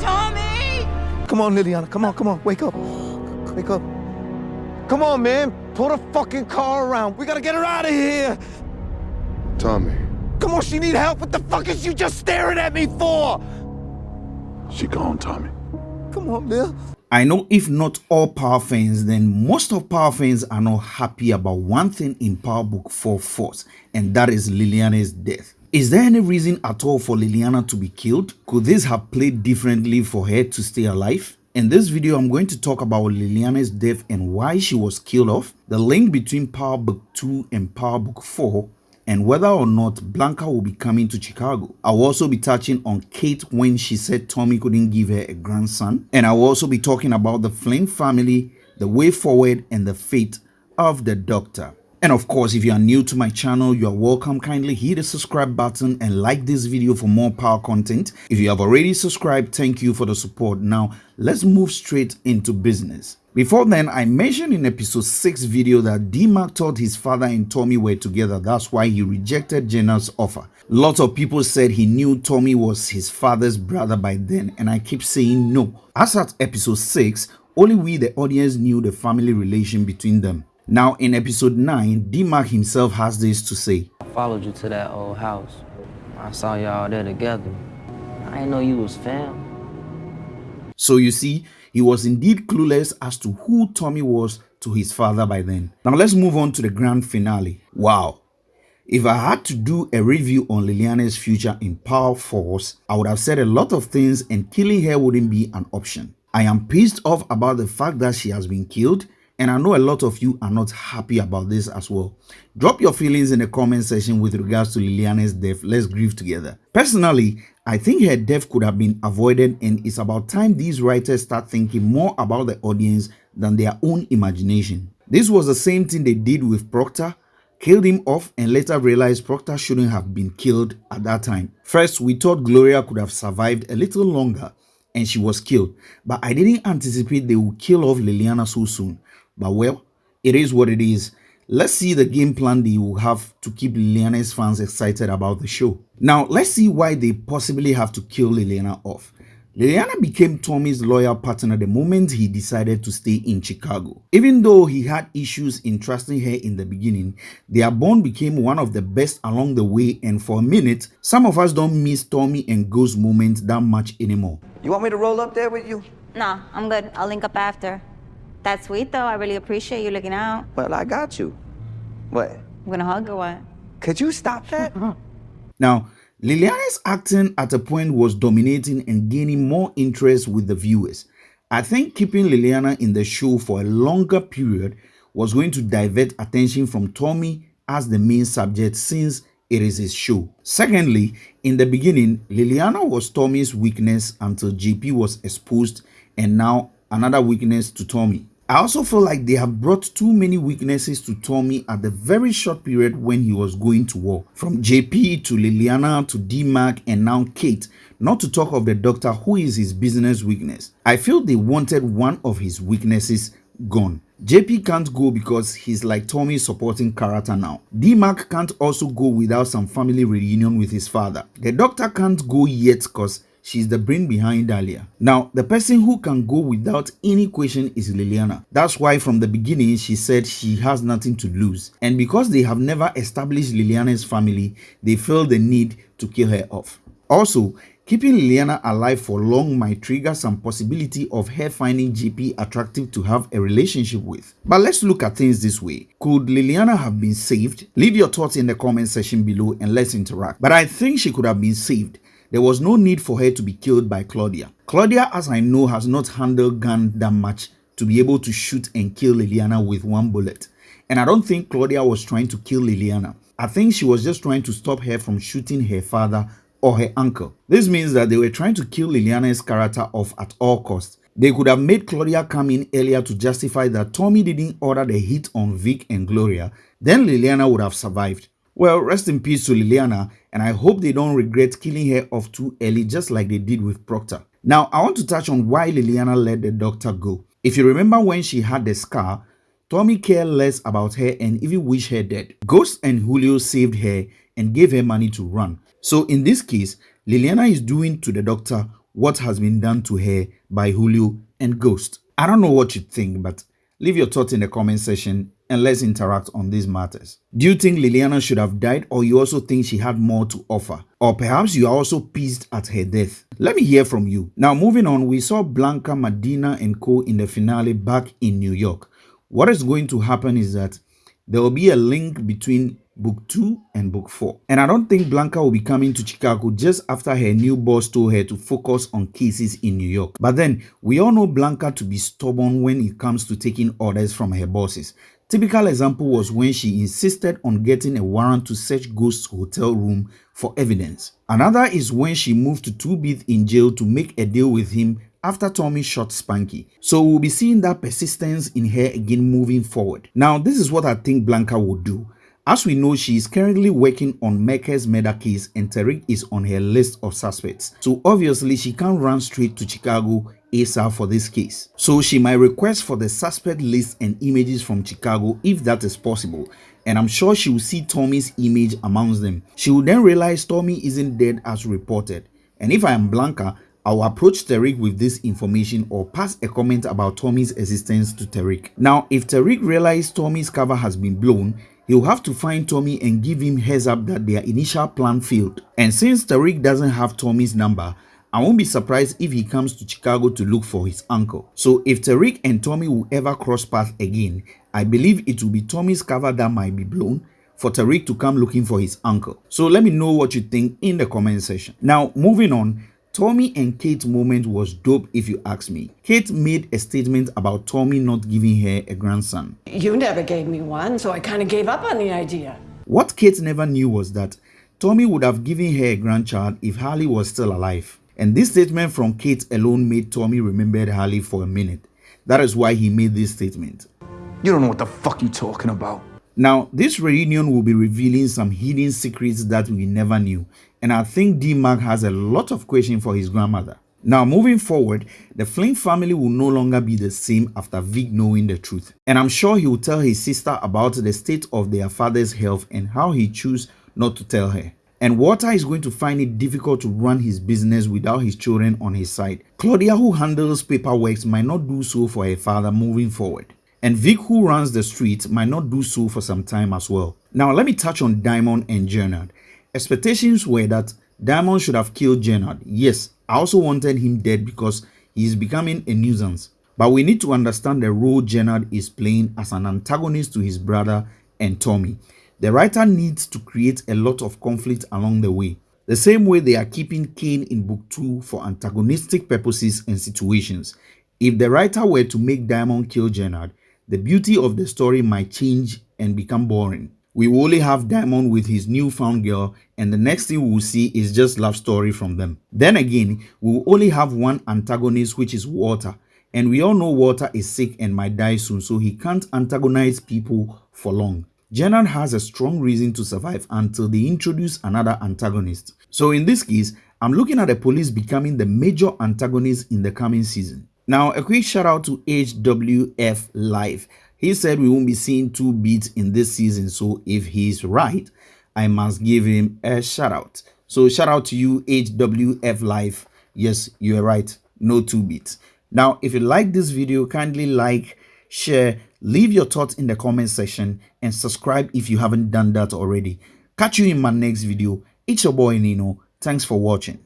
Tommy! Come on, Liliana. Come on, come on. Wake up. Wake up. Come on, man. Pull the fucking car around. We gotta get her out of here. Tommy, Come on, she need help. What the fuck is you just staring at me for? she gone, Tommy. Come on, Lil. I know if not all Power fans, then most of Power fans are not happy about one thing in Power Book 4 Force, and that is Liliana's death. Is there any reason at all for Liliana to be killed? Could this have played differently for her to stay alive? In this video, I'm going to talk about Liliana's death and why she was killed off, the link between Power Book 2 and Power Book 4, and whether or not Blanca will be coming to Chicago. I'll also be touching on Kate when she said Tommy couldn't give her a grandson. And I'll also be talking about the Flynn family, the way forward, and the fate of the doctor. And of course, if you are new to my channel, you are welcome. Kindly hit the subscribe button and like this video for more power content. If you have already subscribed, thank you for the support. Now, let's move straight into business. Before then, I mentioned in episode 6 video that D-Mac thought his father and Tommy were together. That's why he rejected Jenna's offer. Lots of people said he knew Tommy was his father's brother by then and I keep saying no. As at episode 6, only we the audience knew the family relation between them. Now in episode 9, D-Mac himself has this to say. I followed you to that old house. I saw y'all there together. I didn't know you was fam. So you see, he was indeed clueless as to who Tommy was to his father by then. Now let's move on to the grand finale. Wow. If I had to do a review on Liliana's future in Power Force, I would have said a lot of things and killing her wouldn't be an option. I am pissed off about the fact that she has been killed and I know a lot of you are not happy about this as well. Drop your feelings in the comment section with regards to Liliana's death. Let's grieve together. Personally, I think her death could have been avoided and it's about time these writers start thinking more about the audience than their own imagination. This was the same thing they did with Proctor, killed him off and later realized Proctor shouldn't have been killed at that time. First, we thought Gloria could have survived a little longer and she was killed, but I didn't anticipate they would kill off Liliana so soon. But well, it is what it is. Let's see the game plan they will have to keep Liliana's fans excited about the show. Now, let's see why they possibly have to kill Liliana off. Liliana became Tommy's loyal partner the moment he decided to stay in Chicago. Even though he had issues in trusting her in the beginning, their bond became one of the best along the way and for a minute, some of us don't miss Tommy and Ghost moments that much anymore. You want me to roll up there with you? No, I'm good. I'll link up after. That's sweet though. I really appreciate you looking out. Well, I got you. What? I'm gonna hug or what? Could you stop that? Now, Liliana's acting at a point was dominating and gaining more interest with the viewers. I think keeping Liliana in the show for a longer period was going to divert attention from Tommy as the main subject since it is his show. Secondly, in the beginning, Liliana was Tommy's weakness until JP was exposed and now another weakness to Tommy. I also feel like they have brought too many weaknesses to Tommy at the very short period when he was going to war. From JP to Liliana to D-Mac and now Kate, not to talk of the doctor who is his business weakness. I feel they wanted one of his weaknesses gone. JP can't go because he's like Tommy's supporting character now. D-Mac can't also go without some family reunion with his father. The doctor can't go yet because She's the brain behind Dahlia. Now, the person who can go without any question is Liliana. That's why from the beginning she said she has nothing to lose. And because they have never established Liliana's family, they feel the need to kill her off. Also, keeping Liliana alive for long might trigger some possibility of her finding JP attractive to have a relationship with. But let's look at things this way. Could Liliana have been saved? Leave your thoughts in the comment section below and let's interact. But I think she could have been saved there was no need for her to be killed by Claudia. Claudia, as I know, has not handled gun that much to be able to shoot and kill Liliana with one bullet. And I don't think Claudia was trying to kill Liliana. I think she was just trying to stop her from shooting her father or her uncle. This means that they were trying to kill Liliana's character off at all costs. They could have made Claudia come in earlier to justify that Tommy didn't order the hit on Vic and Gloria, then Liliana would have survived. Well, rest in peace to Liliana, and I hope they don't regret killing her off too early just like they did with Proctor. Now, I want to touch on why Liliana let the doctor go. If you remember when she had the scar, Tommy cared less about her and even wished her dead. Ghost and Julio saved her and gave her money to run. So in this case, Liliana is doing to the doctor what has been done to her by Julio and Ghost. I don't know what you think, but leave your thoughts in the comment section and let's interact on these matters. Do you think Liliana should have died or you also think she had more to offer? Or perhaps you are also pissed at her death? Let me hear from you. Now moving on, we saw Blanca, Medina and co in the finale back in New York. What is going to happen is that there will be a link between book 2 and book 4. And I don't think Blanca will be coming to Chicago just after her new boss told her to focus on cases in New York. But then, we all know Blanca to be stubborn when it comes to taking orders from her bosses. Typical example was when she insisted on getting a warrant to search Ghost's hotel room for evidence. Another is when she moved to Two Bit in jail to make a deal with him after Tommy shot Spanky. So we'll be seeing that persistence in her again moving forward. Now this is what I think Blanca will do. As we know, she is currently working on Mecca's murder case and Tariq is on her list of suspects. So obviously she can't run straight to Chicago ASAP for this case. So she might request for the suspect list and images from Chicago if that is possible. And I'm sure she will see Tommy's image amongst them. She will then realize Tommy isn't dead as reported. And if I am Blanca, I'll approach Tariq with this information or pass a comment about Tommy's existence to Tariq. Now, if Tariq realizes Tommy's cover has been blown, he'll have to find Tommy and give him heads up that their initial plan failed. And since Tariq doesn't have Tommy's number, I won't be surprised if he comes to Chicago to look for his uncle. So if Tariq and Tommy will ever cross paths again, I believe it will be Tommy's cover that might be blown for Tariq to come looking for his uncle. So let me know what you think in the comment section. Now moving on, Tommy and Kate's moment was dope if you ask me. Kate made a statement about Tommy not giving her a grandson. You never gave me one, so I kind of gave up on the idea. What Kate never knew was that Tommy would have given her a grandchild if Harley was still alive. And this statement from Kate alone made Tommy remember Harley for a minute. That is why he made this statement. You don't know what the fuck you're talking about. Now, this reunion will be revealing some hidden secrets that we never knew, and I think D-Mac has a lot of questions for his grandmother. Now, moving forward, the Flynn family will no longer be the same after Vic knowing the truth. And I'm sure he will tell his sister about the state of their father's health and how he chose not to tell her. And Walter is going to find it difficult to run his business without his children on his side. Claudia, who handles paperwork, might not do so for her father moving forward. And Vic, who runs the street, might not do so for some time as well. Now, let me touch on Diamond and Jenard. Expectations were that Diamond should have killed Jenard. Yes, I also wanted him dead because he is becoming a nuisance. But we need to understand the role Jenard is playing as an antagonist to his brother and Tommy. The writer needs to create a lot of conflict along the way. The same way they are keeping Cane in book 2 for antagonistic purposes and situations. If the writer were to make Diamond kill Jenard, the beauty of the story might change and become boring. We will only have Diamond with his newfound girl and the next thing we will see is just love story from them. Then again, we will only have one antagonist which is Walter and we all know Walter is sick and might die soon so he can't antagonize people for long. Jenard has a strong reason to survive until they introduce another antagonist. So in this case, I'm looking at the police becoming the major antagonist in the coming season. Now, a quick shout out to HWF Live. He said we won't be seeing two beats in this season, so if he's right, I must give him a shout out. So shout out to you, HWF Live. Yes, you are right, no two beats. Now, if you like this video, kindly like, share, leave your thoughts in the comment section, and subscribe if you haven't done that already. Catch you in my next video. It's your boy Nino. Thanks for watching.